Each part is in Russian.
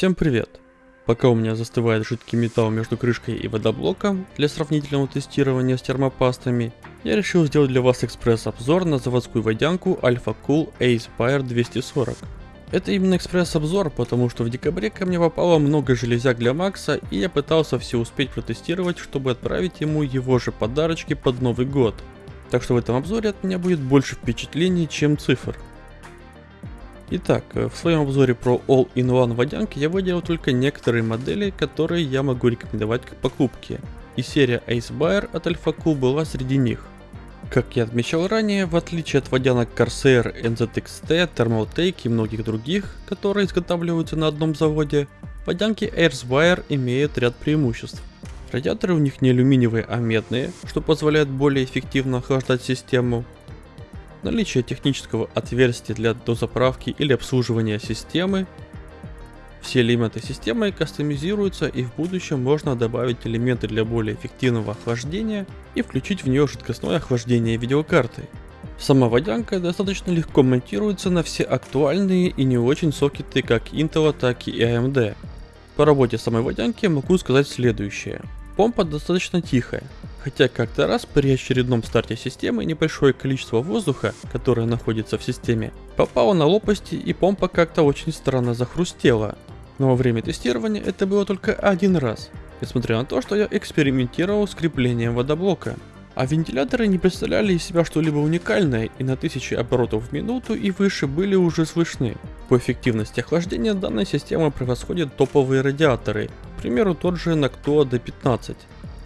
Всем привет! Пока у меня застывает жидкий металл между крышкой и водоблоком для сравнительного тестирования с термопастами, я решил сделать для вас экспресс-обзор на заводскую водянку Alpha Cool Aspire 240. Это именно экспресс-обзор, потому что в декабре ко мне попало много железяк для Макса, и я пытался все успеть протестировать, чтобы отправить ему его же подарочки под Новый год. Так что в этом обзоре от меня будет больше впечатлений, чем цифр. Итак, э, в своем обзоре про All-in-One водянки я выделил только некоторые модели, которые я могу рекомендовать к покупке. И серия Ace Buyer от AlphaCool была среди них. Как я отмечал ранее, в отличие от водянок Corsair, NZXT, Thermaltake и многих других, которые изготавливаются на одном заводе, водянки Airspire имеют ряд преимуществ. Радиаторы у них не алюминиевые, а медные, что позволяет более эффективно охлаждать систему. Наличие технического отверстия для дозаправки или обслуживания системы. Все элементы системы кастомизируются и в будущем можно добавить элементы для более эффективного охлаждения и включить в нее жидкостное охлаждение видеокарты. Сама водянка достаточно легко монтируется на все актуальные и не очень сокеты как Intel, так и AMD. По работе самой водянки могу сказать следующее. Помпа достаточно тихая, хотя как-то раз при очередном старте системы небольшое количество воздуха, которое находится в системе, попало на лопасти и помпа как-то очень странно захрустела. Но во время тестирования это было только один раз, несмотря на то, что я экспериментировал с креплением водоблока. А вентиляторы не представляли из себя что-либо уникальное и на 1000 оборотов в минуту и выше были уже слышны. По эффективности охлаждения данная система превосходит топовые радиаторы, к примеру тот же Noctua D15,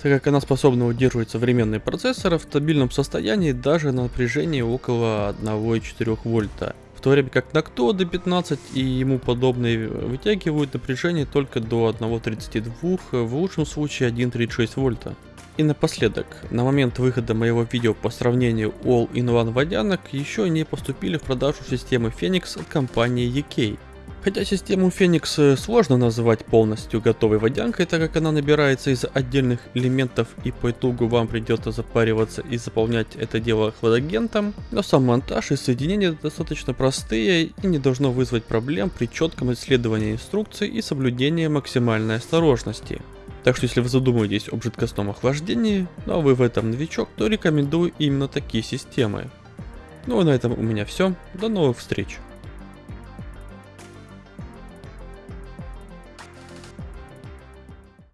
так как она способна удерживать современные процессоры в стабильном состоянии даже на напряжении около 1,4 вольта. В то время как Noctua D15 и ему подобные вытягивают напряжение только до 1,32, в лучшем случае 1,36 вольта. И напоследок, на момент выхода моего видео по сравнению All-in-One водянок еще не поступили в продажу системы Phoenix от компании EK. Хотя систему Phoenix сложно называть полностью готовой водянкой, так как она набирается из отдельных элементов и по итогу вам придется запариваться и заполнять это дело хладагентом, но сам монтаж и соединения достаточно простые и не должно вызвать проблем при четком исследовании инструкций и соблюдении максимальной осторожности. Так что если вы задумываетесь об жидкостном охлаждении, но вы в этом новичок, то рекомендую именно такие системы. Ну и на этом у меня все. До новых встреч.